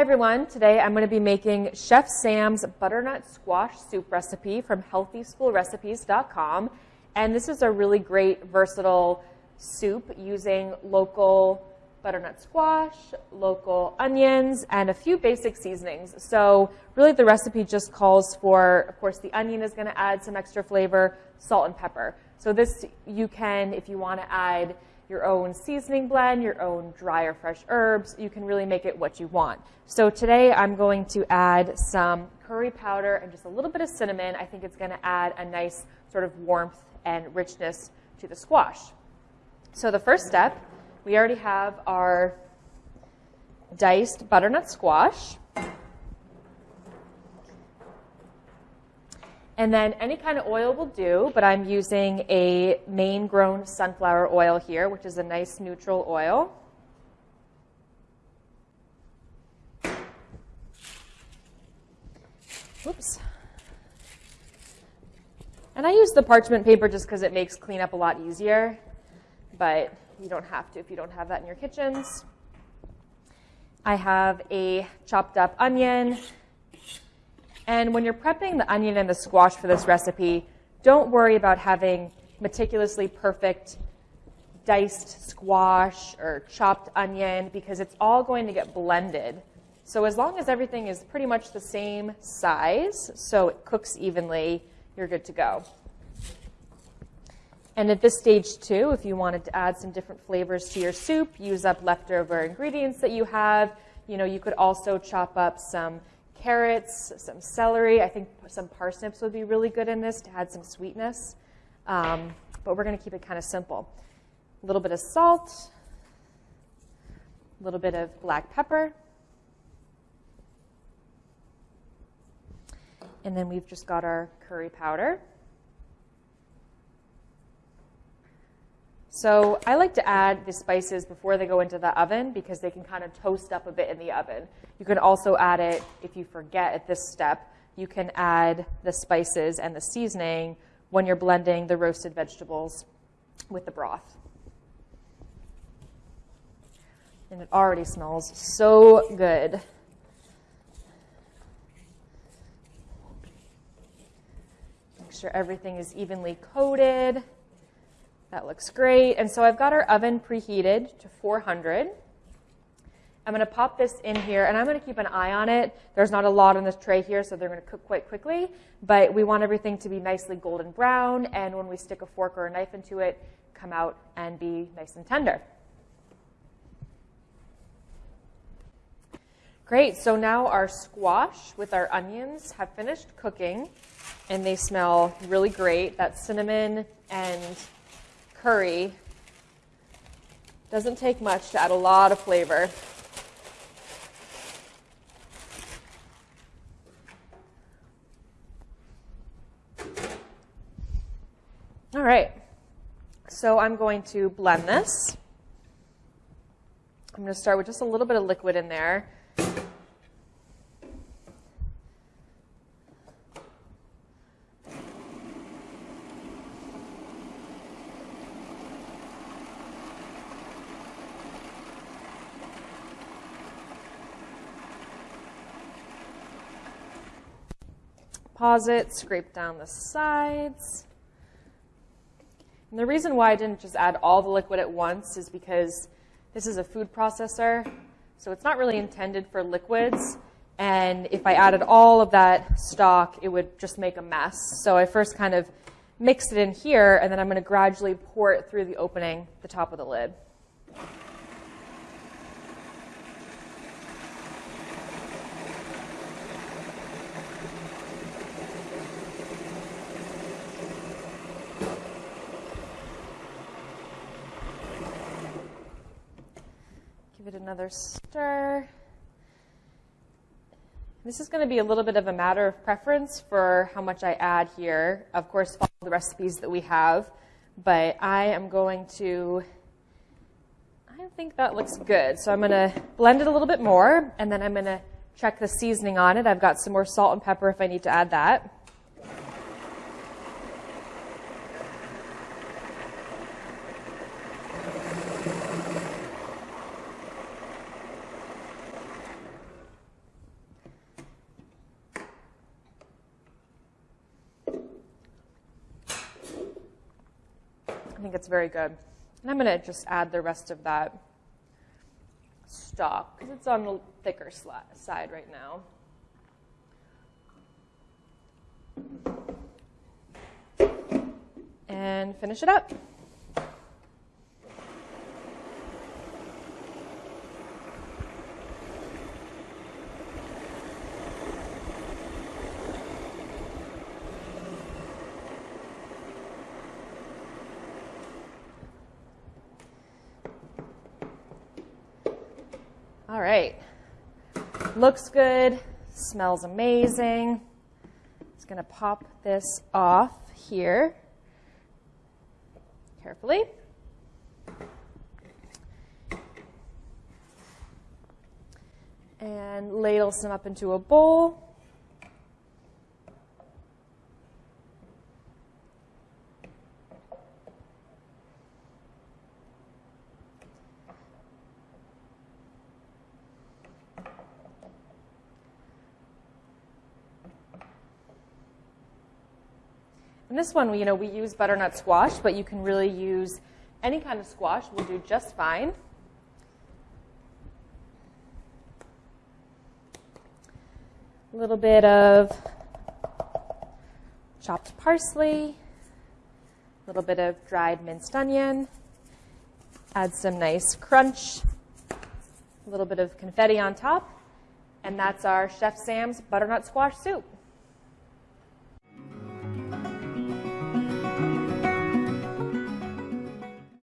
Hi everyone, today I'm going to be making Chef Sam's butternut squash soup recipe from healthyschoolrecipes.com. And this is a really great versatile soup using local butternut squash, local onions, and a few basic seasonings. So really the recipe just calls for, of course, the onion is going to add some extra flavor, salt and pepper. So this you can, if you want to add your own seasoning blend, your own dry or fresh herbs. You can really make it what you want. So today I'm going to add some curry powder and just a little bit of cinnamon. I think it's going to add a nice sort of warmth and richness to the squash. So the first step, we already have our diced butternut squash. And then any kind of oil will do, but I'm using a Maine grown sunflower oil here, which is a nice neutral oil. Oops. And I use the parchment paper just because it makes cleanup a lot easier, but you don't have to if you don't have that in your kitchens. I have a chopped up onion, and when you're prepping the onion and the squash for this recipe, don't worry about having meticulously perfect diced squash or chopped onion because it's all going to get blended. So as long as everything is pretty much the same size, so it cooks evenly, you're good to go. And at this stage too, if you wanted to add some different flavors to your soup, use up leftover ingredients that you have. You know, you could also chop up some carrots, some celery. I think some parsnips would be really good in this to add some sweetness. Um, but we're going to keep it kind of simple. A little bit of salt, a little bit of black pepper. And then we've just got our curry powder. So I like to add the spices before they go into the oven because they can kind of toast up a bit in the oven. You can also add it, if you forget at this step, you can add the spices and the seasoning when you're blending the roasted vegetables with the broth. And it already smells so good. Make sure everything is evenly coated. That looks great. And so I've got our oven preheated to 400. I'm going to pop this in here, and I'm going to keep an eye on it. There's not a lot on this tray here, so they're going to cook quite quickly. But we want everything to be nicely golden brown, and when we stick a fork or a knife into it, come out and be nice and tender. Great, so now our squash with our onions have finished cooking, and they smell really great. That cinnamon and curry. Doesn't take much to add a lot of flavor. All right, so I'm going to blend this. I'm going to start with just a little bit of liquid in there. Scrape down the sides. And the reason why I didn't just add all the liquid at once is because this is a food processor, so it's not really intended for liquids. And if I added all of that stock, it would just make a mess. So I first kind of mixed it in here, and then I'm going to gradually pour it through the opening, the top of the lid. Give it another stir. This is going to be a little bit of a matter of preference for how much I add here. Of course, follow the recipes that we have, but I am going to, I think that looks good. So I'm going to blend it a little bit more, and then I'm going to check the seasoning on it. I've got some more salt and pepper if I need to add that. I think it's very good. And I'm going to just add the rest of that stock because it's on the thicker side right now. And finish it up. All right. Looks good, smells amazing. Just going to pop this off here carefully. And ladle some up into a bowl. And this one, you know, we use butternut squash, but you can really use any kind of squash will do just fine. A little bit of chopped parsley, a little bit of dried minced onion, add some nice crunch, a little bit of confetti on top, and that's our Chef Sam's butternut squash soup.